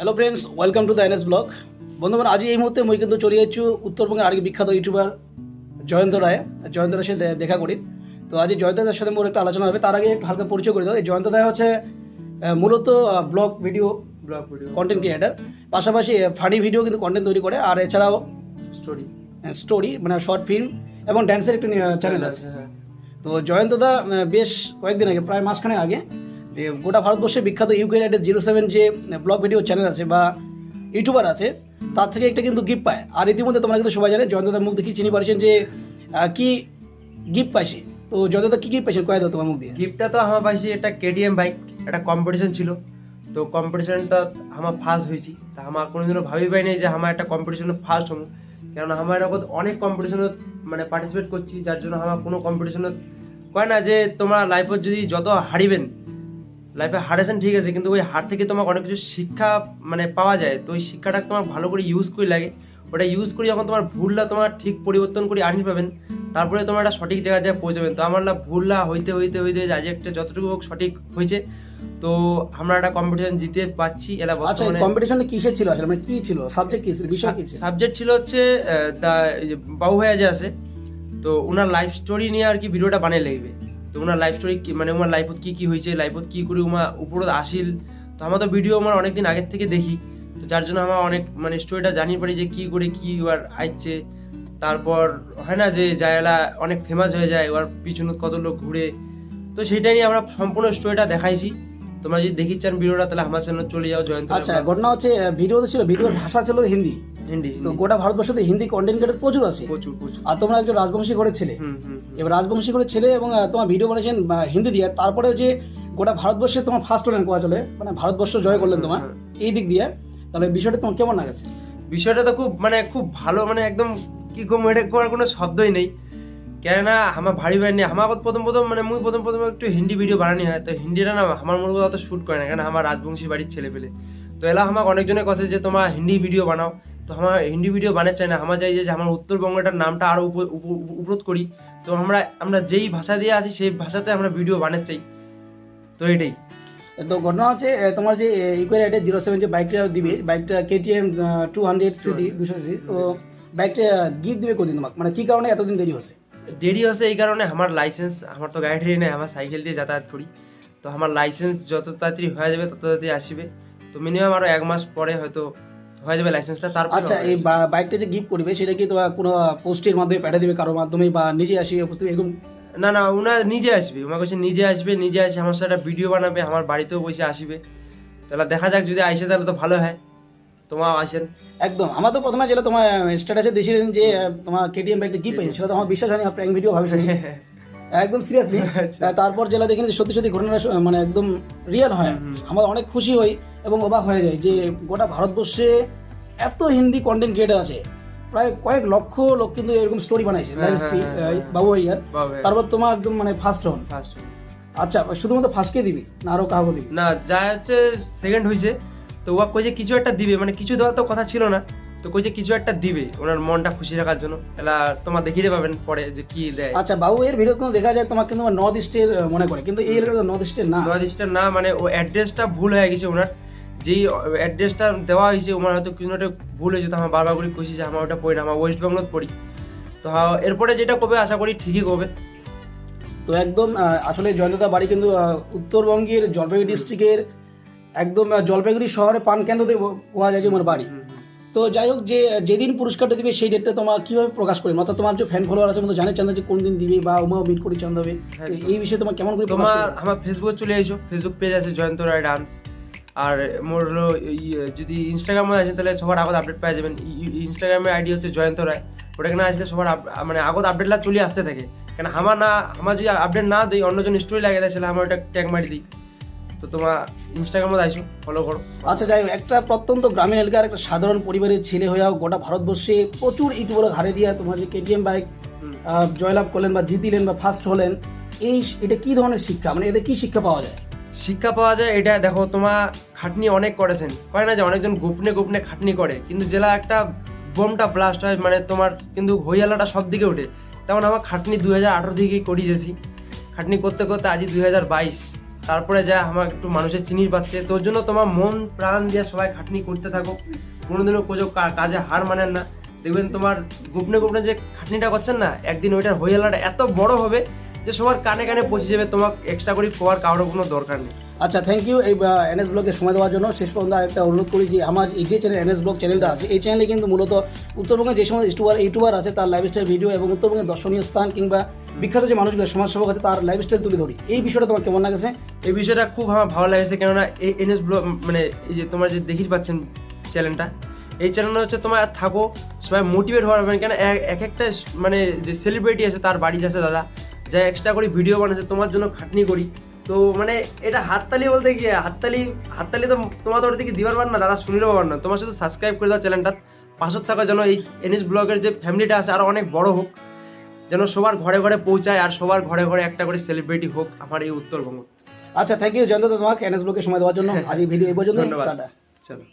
Hello friends welcome to the N S blog বন্ধুগণ আজ এই মুহূর্তে মই কিন্তু চলে যাচ্ছি উত্তরবঙ্গের আরেক বিখ্যাত ইউটিউবার জয়ন্ত রায়। জয়ন্ত রায়ের সাথে দেখা করি। তো আজ জয়ন্ত রায়ের সাথে মোর একটা আলোচনা হবে। তার আগে একটু হালকা পরিচয় করে দাও। এই জয়ন্ত রায় হচ্ছে মূলত blog video blog video content creator পাশাপাশি ফানি ভিডিও কিন্তু কন্টেন্ট তৈরি করে। আর এছাড়াও স্টোরি স্টোরি মানে শর্ট ফিল্ম এবং ড্যান্সের একটি চ্যানেল আছে। হ্যাঁ। তো জয়ন্তদা বেশ কয়েকদিন আগে প্রায় মাসখানে আগে যে গোটা ভারতবর্ষে বিখ্যাত ইউকে রাইডের জিরো সেভেন যে ব্লগ ভিডিও চ্যানেল আছে বা ইউটিউবার আছে, তার থেকে একটা কিন্তু গিফট পায়। আর ইতিমধ্যে তোমরা কিন্তু সবাই জানে জয়ন্তদার মুখ দেখি চিনি পারছেন যে কি গিফট পাইছে তো জয়ন্তদা, কি গিফট পাইছেন কয়ে দাও তোমার মুখ দিয়ে। গিফটটা তো আমার পাইছি একটা কেডিএম বাইক একটা কম্পিটিশন ছিল। তো কম্পিটিশনটা আমার ফার্স্ট হয়েছি। তা আমার কোনোদিনও ভাবি পাই নাই যে আমার একটা কম্পিটিশনে ফার্স্ট হব। কেননা আমার এরকম অনেক কম্পিটিশনত মানে পার্টিসিপেট করছি, যার জন্য আমার কোনো কম্পিটিশনত কয় না যে তোমার লাইফত যদি যত হারিবেন লাইফে হারেছেন ঠিক আছে কিন্তু ওই হার থেকে তোমার অনেক কিছু শিক্ষা মানে পাওয়া যায়। তো ওই শিক্ষাটা তোমার ভালো করে ইউজ করে লাগে। ওটা ইউজ করে যখন তোমার ভুলটা তোমার ঠিক পরিবর্তন করে আনি পাবেন তারপরে তোমার একটা সঠিক জায়গায় যায় পৌঁছাবেন। তো আমার না ভুলটা হইতে হইতে হইতে আজ একটা যতটুকু হোক সঠিক হয়েছে। তো আমরা একটা কম্পিটিশন জিতে পাচ্ছি এলা আচ্ছা কম্পিটিশনে কিসের ছিল আসলে? মানে কি ছিল? সাবজেক্ট কি ছিল? বিষয় কি ছিল? সাবজেক্ট ছিল হচ্ছে দা যে বাবু ভাইয়া যে আছে তো ওনার লাইফ স্টোরি নিয়ে আর কি ভিডিওটা বানিয়ে লাগবে তো ওনার লাইফ স্টোরি মানে ওনার লাইফত কি কি হয়েছে লাইফত কি করে উমা উপরত আসিল? তো আমার তো ভিডিও আমার অনেকদিন আগের থেকে দেখি। তো যার জন্য আমার অনেক মানে স্টোরিটা জানি পারি যে কি করে কি আর আইছে। তারপর হয় না যে জায়গা অনেক ফেমাস হয়ে যায় ওর পিছনে কত লোক ঘুরে। তো সেটা নিয়ে আমরা সম্পূর্ণ স্টোরিটা দেখাইছি। তোমরা যদি দেখি চান ভিডিওটা তাহলে আমার চ্যানেল চলে যাও জয়ন্ত আচ্ছা ঘটনা হচ্ছে ভিডিওতে ছিল ভিডিওর ভাষা ছিল হিন্দি। হিন্দি তো গোটা ভারতবর্ষতে হিন্দি কন্টেন্ট ক্রিয়েটার প্রচুর আছে। প্রচুর প্রচুর। আর তোমরা একজন রাজবংশী করে ছেলে। এবার রাজবংশী করে ছেলে এবং তোমার ভিডিও বানিয়েছেন হিন্দি দিয়ে। তারপরেও যে গোটা ভারতবর্ষে তোমার ফার্স্ট হলেন কোয়া চলে? মানে ভারতবর্ষ জয় করলেন তোমার। এই দিক দিয়ে। তাহলে বিষয়টা তোমার কেমন লাগছে? বিষয়টা তো খুব মানে খুব ভালো মানে একদম কি কম এটা করার কোনো শব্দই নেই। কেননা আমার ভারী ভাই নেই। আমার প্রথম প্রথম মানে মুই প্রথম প্রথম একটু হিন্দি ভিডিও বানানি হয়। তো হিন্দিটা না আমার মনে অত শ্যুট করে না। কারণ আমার রাজবংশী বাড়ির ছেলে পেলে তো এলা আমাকে অনেকজনে কথা যে তোমার হিন্দি ভিডিও বানাও। তো আমার হিন্দি ভিডিও বানাতে চাই না আমার চাই যে আমার উত্তরবঙ্গটার নামটা আরও উপ- উপ- উপরোধ করি। তো আমরা আমরা যেই ভাষা দিয়ে আছি সেই ভাষাতে আমরা ভিডিও বানাতে চাই। তো এটাই। তো ঘটনা হচ্ছে তোমার যে ইকুয়াল রাইডের জিরো সেভেন যে বাইকটা দিবে বাইকটা কেটিএম টু হান্ড্রেড সিসি দুশো সিসি তো বাইকটা গিফট দিবে কদিন তোমাকে? মানে কি কারণে এতদিন দেরি হচ্ছে? দেরি হচ্ছে এই কারণে আমার লাইসেন্স আমার তো গাড়ি টাড়ি নেই আমার সাইকেল দিয়ে যাতায়াত করি। তো আমার লাইসেন্স যত তাড়াতাড়ি হয়ে যাবে তত তাড়াতাড়ি আসবে। তো মিনিমাম আরও এক মাস পরে হয়তো হয়ে যাবে লাইসেন্সটা তারপর আচ্ছা এই বাইকটা যে গিফট করবে সেটা কি তোমার কোনো পোস্টের মাধ্যমে পাঠিয়ে দিবে কারোর মাধ্যমে বা নিজে আসিবে বুঝতে এরকম? না না ওনা নিজে আসবে। ওনার কাছে নিজে আসবে নিজে আসে আমার সাথে ভিডিও বানাবে আমার বাড়িতেও বসে আসবে। তাহলে দেখা যাক যদি আইসে তাহলে তো ভালো হয়। তোমার আসেন। একদম। আমার তো প্রথমে যেটা তোমার স্ট্যাটাসে দিয়েছিলেন যে তোমার কেটিএম বাইকটা গিফট পেয়েছে সেটা তো আমার বিশ্বাস হয়নি প্র্যাঙ্ক ভিডিও ভাবিস একদম সিরিয়াসলি আচ্ছা। তারপর যেটা দেখি যে সত্যি সত্যি ঘটনাটা মানে একদম রিয়েল হয়। আমরা অনেক খুশি হই। এবং অবাক হয়ে যায় যে গোটা ভারতবর্ষে এত হিন্দি কন্টেন্ট ক্রিয়েটার আছে। প্রায় কয়েক লক্ষ লোক কিন্তু এরকম স্টোরি বানাইছে হ্যাঁ, হ্যাঁ, হ্যাঁ, বাবু ভাইয়ার। তারপর তোমার একদম মানে ফার্স্ট হন আচ্ছা শুধুমাত্র ফার্স্টকে দিবি না আরও কাউকে দিবি? না যা হচ্ছে সেকেন্ড হয়েছে তো ও কইছে কিছু একটা দিবে মানে কিছু দেওয়ার তো কথা ছিল না। তো কইছে কিছু একটা দিবে ওনার মনটা খুশি রাখার জন্য। এলা তোমার দেখিয়ে পাবেন পরে যে কি দেয়। আচ্ছা বাবু এর ভিডিও কোনো দেখা যায় তোমার কিন্তু নর্থ ইস্টের মনে করে। কিন্তু এই এলাকাটা নর্থ ইস্টের না। নয়াদিসটা না মানে ও অ্যাড্রেসটা ভুল হয়ে গেছে ওনার। যেই অ্যাড্রেসটা দেওয়া হয়েছে ওনার হয়তো কিছু একটা ভুল হয়েছে তো আমার বারবার করে খুশি যে আমার ওটা পড়ি না আমার ওয়েস্ট বেঙ্গলত পড়ি। তো এরপরে যেটা কবে আশা করি ঠিকই কবে। তো একদম আসলে জয়ন্তদা বাড়ি কিন্তু উত্তরবঙ্গের জলপাইগুড়ি ডিস্ট্রিক্টের একদম জলপাইগুড়ি শহরে পান কেন্দ্রতে কোয়া যায় যে আমার বাড়ি। তো যাই হোক যে যেদিন পুরস্কারটা দিবে সেই ডেটটা তোমার কীভাবে প্রকাশ করবে? অর্থাৎ তোমার যে ফ্যান ফলোয়ার আছে মতো জানে চান যে কোন দিন দিবে বা উমাও মিট করে চান দেবে। এই বিষয়ে তোমার কেমন করে তোমার আমার ফেসবুক চলে আইসো ফেসবুক পেজ আছে জয়ন্ত রায় ডান্স আর মোর হলো যদি ইনস্টাগ্রামে আছে তাহলে সবার আগত আপডেট পেয়ে যাবেন। ইনস্টাগ্রামের আইডি হচ্ছে জয়ন্ত রায়। ওটাকে না আসলে সবার মানে আগত আপডেটলা চলে আসতে থাকে। কেন আমার না আমার যদি আপডেট না দিই অন্যজন স্টোরি লাগে দেয় সেটা আমার ওটা ট্যাগ মারি দিই তো তোমার ইনস্টাগ্রামে আইসো ফলো করো। আচ্ছা যাই হোক একটা প্রত্যন্ত গ্রামীণ এলাকার একটা সাধারণ পরিবারের ছেলে হয়েও গোটা ভারতবর্ষে প্রচুর ইউটিউবার হারে দিয়া তোমার যে কেটিএম বাইক জয়লাভ করলেন বা জিতিলেন বা ফার্স্ট হলেন এই এটা কি ধরনের শিক্ষা? মানে এদের কি শিক্ষা পাওয়া যায়? শিক্ষা পাওয়া যায়, এটা দেখো তোমার খাটনি অনেক করেছেন। করে না যে অনেকজন গোপনে গোপনে খাটনি করে, কিন্তু জেলা একটা বোমটা ব্লাস্ট হয় মানে তোমার কিন্তু হইয়ালাটা সব দিকে ওঠে। তেমন আমার খাটনি দুই হাজার আঠারো দিকে করিয়েছি খাটনি করতে করতে আজই দুই হাজার বাইশ। তারপরে যা আমার একটু মানুষের চিনির পাচ্ছে তোর জন্য তোমার মন প্রাণ দিয়ে সবাই খাটনি করতে থাকো। কোনোদিনও কোজো কাজে হার মানেন না। দেখবেন তোমার গোপনে গোপনে যে খাটনিটা করছেন না, একদিন ওইটার হইয়ালাটা এত বড় হবে যে সবার কানে কানে পৌঁছে যাবে তোমার এক্সট্রা করে কোয়ার কারোর কোনো দরকার নেই। আচ্ছা থ্যাংক ইউ এই এনএস ব্লগে সময় দেওয়ার জন্য। শেষ পর্যন্ত আরেকটা অনুরোধ করি যে আমার এই যে চ্যানেল এনএস ব্লগ চ্যানেলটা আছে এই চ্যানেলে কিন্তু মূলত উত্তরবঙ্গের যে সমস্ত ইউটিউবার ইউটিউবার আছে তার লাইফস্টাইল ভিডিও এবং উত্তরবঙ্গের দর্শনীয় স্থান কিংবা বিখ্যাত যে মানুষগুলো সমাজসেবক আছে তার লাইফস্টাইল তুলে ধরি। এই বিষয়টা তোমার কেমন লাগেছে? এই বিষয়টা খুব আমার ভালো লাগছে কেননা এই এনএস ব্লগ মানে এই যে তোমার যে দেখি পাচ্ছেন চ্যানেলটা এই চ্যানেলটা হচ্ছে তোমার থাকো সবাই মোটিভেট হওয়ার মানে কেন এক এক একটা মানে যে সেলিব্রিটি আছে তার বাড়ি যাচ্ছে দাদা যা এক্সট্রা করে ভিডিও বানাচ্ছে তোমার জন্য খাটনি করি। তো মানে এটা হাততালি বলতে কি হাততালি হাততালি তো তোমার তোর দিকে দিবার পার না দাদা শুনিরও পার না। তোমার শুধু সাবস্ক্রাইব করে দাও চ্যানেলটা পাশত থাকার জন্য এই এনএস ব্লগের যে ফ্যামিলিটা আছে আরও অনেক বড় হোক। যেন সবার ঘরে ঘরে পৌঁছায় আর সবার ঘরে ঘরে একটা করে সেলিব্রিটি হোক আমার এই উত্তরবঙ্গ। আচ্ছা থ্যাংক ইউ জয়ন্ত তোমাকে এনএস ব্লগে সময় দেওয়ার জন্য। আজ এই ভিডিও এই পর্যন্ত ধন্যবাদ। চলো।